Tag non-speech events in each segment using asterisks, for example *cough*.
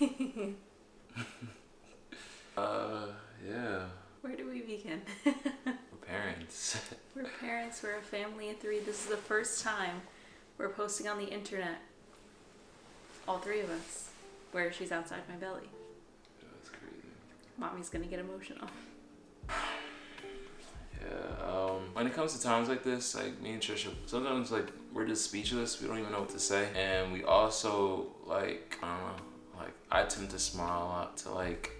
*laughs* uh, yeah. Where do we begin? we're parents. *laughs* we're parents. We're a family of three. This is the first time we're posting on the internet. All three of us. Where she's outside my belly. Yeah, that's crazy. Mommy's gonna get emotional. Yeah, um, when it comes to times like this, like me and Trisha, sometimes like we're just speechless. We don't even know what to say. And we also like, I don't know, I tend to smile a lot to like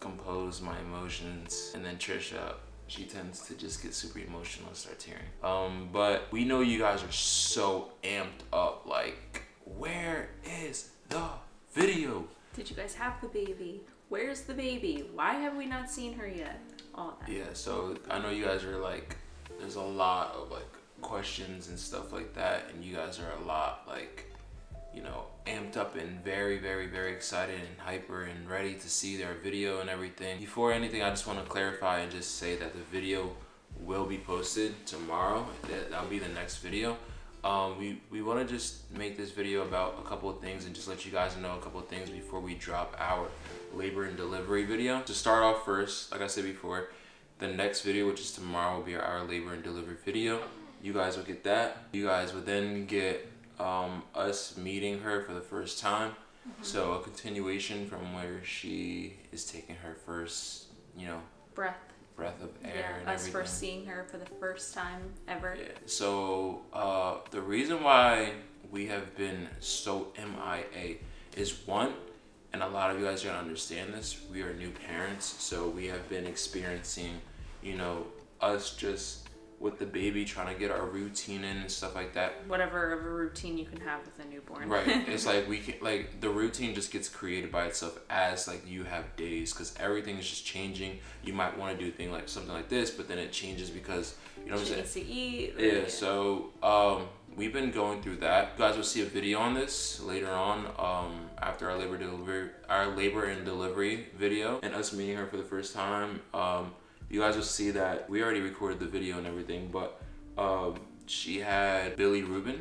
compose my emotions, and then Trisha. She tends to just get super emotional and start tearing. Um, but we know you guys are so amped up. Like, where is the video? Did you guys have the baby? Where's the baby? Why have we not seen her yet? All that. Yeah, so I know you guys are like, there's a lot of like questions and stuff like that, and you guys are a lot like, you know, amped up and very, very, very excited and hyper and ready to see their video and everything. Before anything, I just want to clarify and just say that the video will be posted tomorrow. That, that'll be the next video. Um, we, we want to just make this video about a couple of things and just let you guys know a couple of things before we drop our labor and delivery video. To start off first, like I said before, the next video, which is tomorrow, will be our labor and delivery video. You guys will get that. You guys will then get um, us meeting her for the first time. So a continuation from where she is taking her first, you know, Breath. breath of air Yeah, and us everything. first seeing her for the first time ever. Yeah. So uh, the reason why we have been so MIA is one, and a lot of you guys are gonna understand this. We are new parents, so we have been experiencing, you know, us just with the baby trying to get our routine in and stuff like that. Whatever of a routine you can have with a newborn. Right. *laughs* It's like we can like the routine just gets created by itself as like you have days because everything is just changing. You might want to do a thing like something like this, but then it changes because you know what I'm saying. to eat. Yeah, so um, we've been going through that. You guys will see a video on this later on um, after our labor delivery, our labor and delivery video, and us meeting her for the first time. Um, you guys will see that we already recorded the video and everything, but um, she had bilirubin,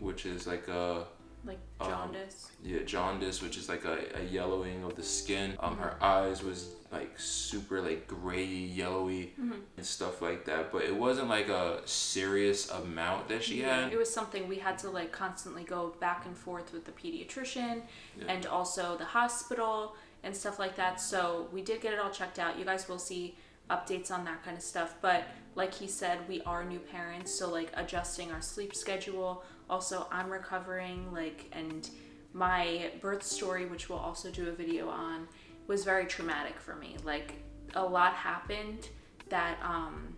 which is like a like um, jaundice. yeah jaundice, which is like a, a yellowing of the skin. Um, her eyes was like super like gray, yellowy, and stuff like that. But it wasn't like a serious amount that she had. It was something we had to like constantly go back and forth with the pediatrician Yeah. and also the hospital and stuff like that. So we did get it all checked out. You guys will see updates on that kind of stuff. But like he said, we are new parents, so like adjusting our sleep schedule. Also, I'm recovering, like, and my birth story, which we'll also do a video on, was very traumatic for me. Like, a lot happened that um,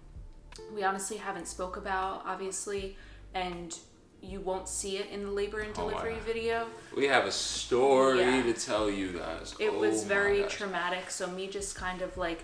we honestly haven't spoke about, obviously, and you won't see it in the labor and Oh delivery God. video. We have a story Yeah. to tell you guys. It Oh was very gosh. traumatic, so me just kind of like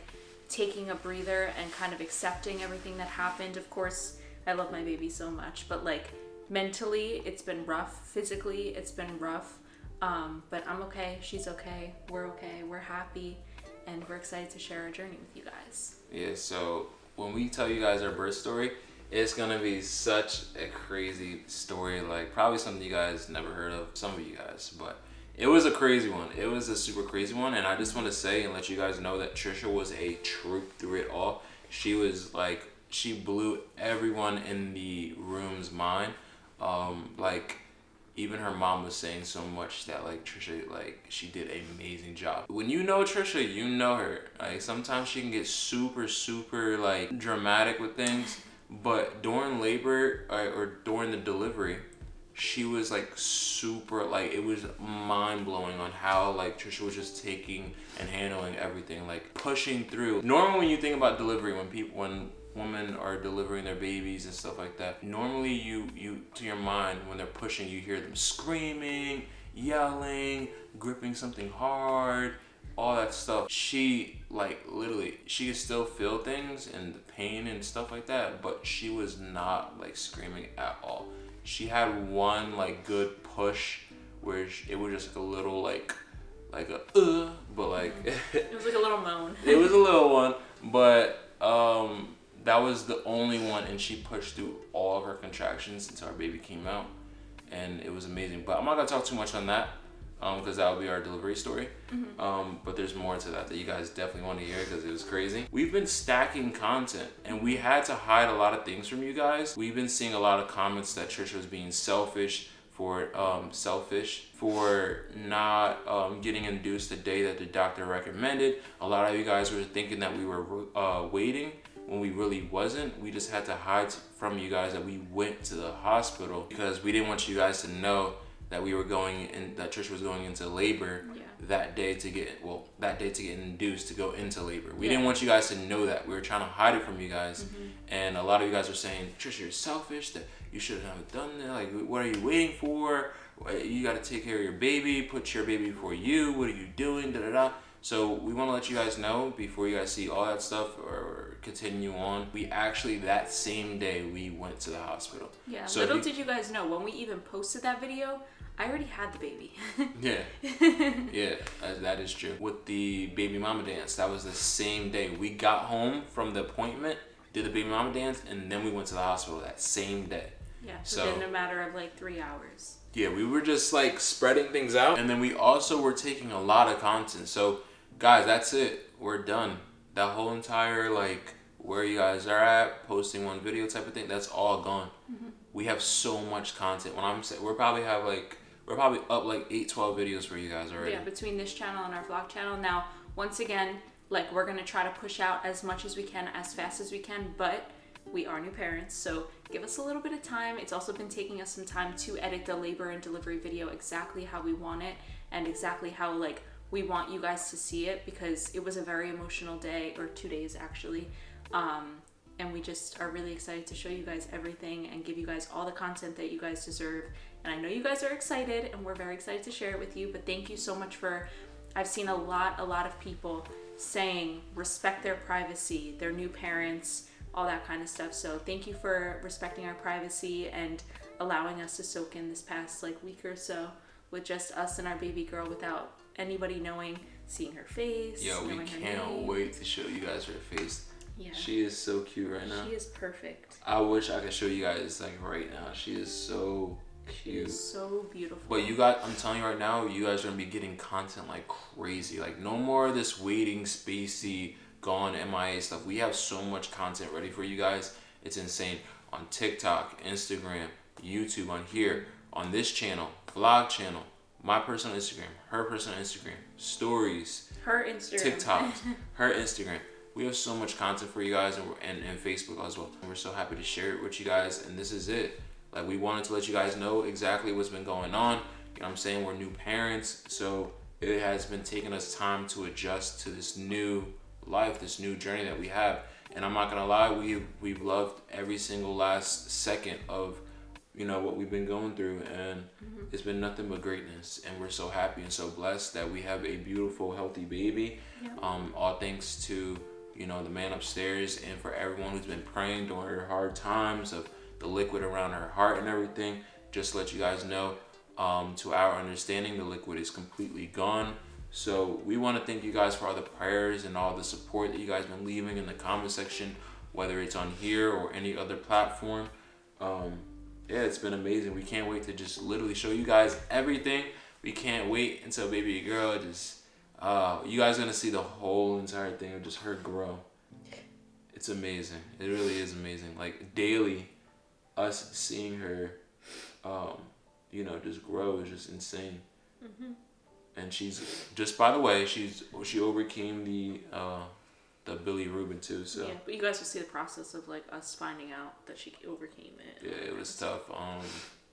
taking a breather and kind of accepting everything that happened. Of course, I love my baby so much, but like mentally, it's been rough. Physically, it's been rough. Um, but I'm okay. She's okay. We're okay. We're happy. And we're excited to share our journey with you guys. Yeah, so when we tell you guys our birth story, it's gonna be such a crazy story, like probably something you guys never heard of, some of you guys, but it was a crazy one. It was a super crazy one, and I just want to say and let you guys know that Trisha was a troop through it all. She was like, she blew everyone in the room's mind. Um, like, even her mom was saying so much that like Trisha like she did an amazing job. When you know Trisha, you know her. Like sometimes she can get super super like dramatic with things, but during labor or, or during the delivery, she was like super like it was mind blowing on how like Trisha was just taking and handling everything like pushing through. Normally when you think about delivery when people when women are delivering their babies and stuff like that normally you you to your mind when they're pushing you hear them screaming yelling gripping something hard all that stuff she like literally she could still feel things and the pain and stuff like that but she was not like screaming at all she had one like good push where sh- it was just like a little like like a uh but like *laughs* It was like a little moan. it was a *laughs* little one but um that was the only one and she pushed through all of her contractions until our baby came out and it was amazing but i'm not gonna talk too much on that because that will be our delivery story. Um, but there's more to that that you guys definitely want to hear because it was crazy. We've been stacking content and we had to hide a lot of things from you guys. We've been seeing a lot of comments that Trisha was being selfish for um, selfish for not um, getting induced the day that the doctor recommended. A lot of you guys were thinking that we were uh, waiting when we really wasn't. We just had to hide from you guys that we went to the hospital because we didn't want you guys to know that we were going in that Trisha was going into labor Yeah. that day to get well that day to get induced to go into labor. We Yeah. Mm-hmm. didn't want you guys to know that. We were trying to hide it from you guys. And a lot of you guys were saying, Trisha, you're selfish, that you shouldn't have done that. Like what are you waiting for? You gotta take care of your baby, put your baby before you, what are you doing? Da da da. So we want to let you guys know before you guys see all that stuff or continue on. We actually that same day we went to the hospital. Yeah. So Little you- did you guys know when we even posted that video, I already had the baby. *laughs* Yeah, yeah, that- that is true. With the baby mama dance, that was the same day. We got home from the appointment, did the baby mama dance, and then we went to the hospital that same day. yeah. So- Within a matter of like three hours. Yeah, we were just like spreading things out, and then we also were taking a lot of content. So, guys, that's it. We're done. That whole entire like where you guys are at, posting one video type of thing, that's all gone. Mm-hmm. We have so much content. When I'm saying, we're probably have like we're probably up like eight, 12 videos for you guys already. Yeah, between this channel and our vlog channel. Now, once again, like we're gonna try to push out as much as we can, as fast as we can, but we are new parents, so give us a little bit of time. It's also been taking us some time to edit the labor and delivery video exactly how we want it and exactly how like we want you guys to see it because it was a very emotional day or two days actually. Um, and we just are really excited to show you guys everything and give you guys all the content that you guys deserve. And I know you guys are excited and we're very excited to share it with you, but thank you so much for I've seen a lot a lot of people saying respect their privacy, their new parents, all that kind of stuff. So thank you for respecting our privacy and allowing us to soak in this past like week or so with just us and our baby girl without anybody knowing, seeing her face. Yeah, we can't wait to show you guys her face. Yeah. She is so cute right now. She is perfect. I wish I could show you guys like right now. She is so She cute. is so beautiful. But you got, I'm telling you right now, you guys are gonna be getting content like crazy. Like no more of this waiting, spacey, gone MIA stuff. We have so much content ready for you guys. It's insane. On TikTok, Instagram, YouTube, on here, on this channel, vlog channel, my personal Instagram, her personal Instagram, stories, her Instagram. TikTok, *laughs* her Instagram. We have so much content for you guys and, and, and Facebook as well. And we're so happy to share it with you guys. And this is it. Like, we wanted to let you guys know exactly what's been going on. You know what I'm saying? We're new parents. So it has been taking us time to adjust to this new life, this new journey that we have. And I'm not going to lie, we, we've loved every single last second of you know what we've been going through and it's been nothing but greatness and we're so happy and so blessed that we have a beautiful healthy baby um, all thanks to you know the man upstairs and for everyone who's been praying during her hard times of the liquid around her heart and everything just to let you guys know um, to our understanding the liquid is completely gone so we want to thank you guys for all the prayers and all the support that you guys been leaving in the comment section whether it's on here or any other platform um, yeah, it's been amazing. We can't wait to just literally show you guys everything. We can't wait until baby girl just uh you guys gonna see the whole entire thing of just her grow. It's amazing. It really is amazing. Like daily us seeing her um, you know, just grow is just insane. And she's just by the way, she's she overcame the uh the bilirubin too, so Yeah, but you guys will see the process of like us finding out that she overcame it. Yeah, it was tough. Um,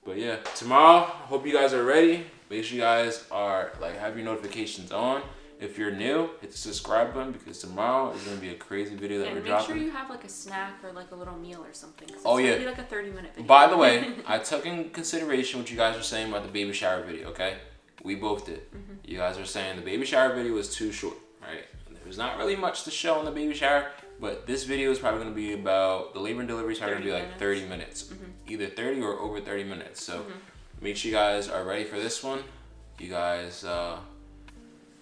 but yeah, tomorrow, hope you guys are ready. Make sure you guys are like have your notifications on. If you're new, hit the subscribe button because tomorrow is gonna be a crazy video that And we're make dropping. Make sure you have like a snack or like a little meal or something. Oh, yeah. Be like a thirty minute video. By the way, *laughs* I took in consideration what you guys were saying about the baby shower video. Okay, we both did. Mm-hmm. You guys were saying the baby shower video was too short, right? There's not really much to show in the baby shower, but this video is probably gonna be about the labor and delivery is probably gonna be like 30 minutes, Mm-hmm. either 30 or over 30 minutes. So make sure you guys are ready for this one. You guys, uh,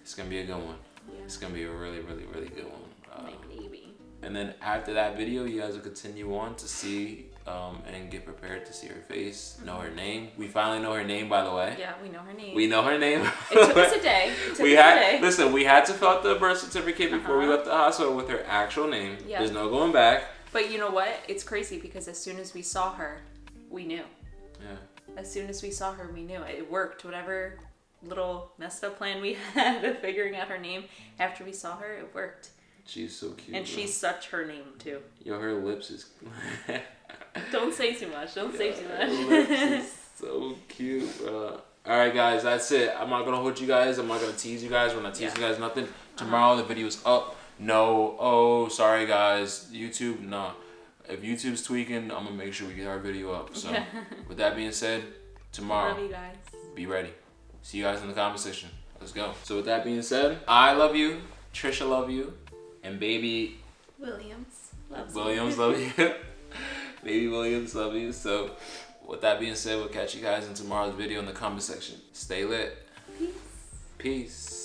it's gonna be a good one. yeah. It's gonna be a really, really, really good one. Uh, My baby. and then after that video, you guys will continue on to see um, and get prepared to see her face, know her name. We finally know her name, by the way. Yeah, we know her name. We know her name. it took us a *laughs* day. It took we had day. listen. We had to fill out the birth certificate before we Uh-huh. left the hospital with her actual name. Yeah. There's no going back. But you know what? It's crazy because as soon as we saw her, we knew. Yeah. As soon as we saw her, we knew it. It worked. Whatever little messed up plan we *laughs* had of figuring out her name, after we saw her, it worked. She's so cute. And bro. she's such her name too. yo, her lips is. *laughs* Don't say too much. Don't say too much. *laughs* so cute, bro. All right, guys, that's it. I'm not gonna hold you guys. I'm not gonna tease you guys. We're not teasing you guys. Nothing. Uh-huh. Tomorrow the video's up. No. Oh, sorry, guys. YouTube, nah. If YouTube's tweaking, I'm gonna make sure we get our video up. So, with that being said, tomorrow. Love you guys. be ready. See you guys in the comment section. Let's go. So with that being said, I love you, Trisha love you, and baby Williams. Loves you. Williams love you. *laughs* baby Williams love you. So with that being said, we'll catch you guys in tomorrow's video in the comment section. Stay lit. Peace. Peace.